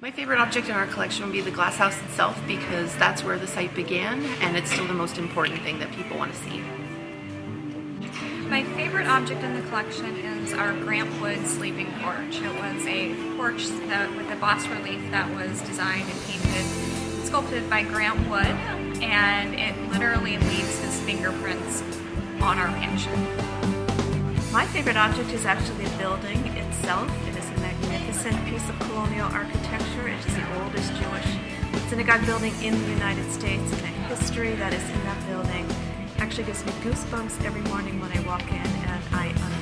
My favorite object in our collection would be the glass house itself because that's where the site began and it's still the most important thing that people want to see. My favorite object in the collection is our Grant Wood sleeping porch. It was a porch that, with a bas relief that was designed and painted and sculpted by Grant Wood and it literally leaves his fingerprints on our mansion. My favorite object is actually the building itself. It is a magnificent piece of colonial architecture. It is the oldest Jewish synagogue building in the United States and the history that is in that building actually gives me goosebumps every morning when I walk in and I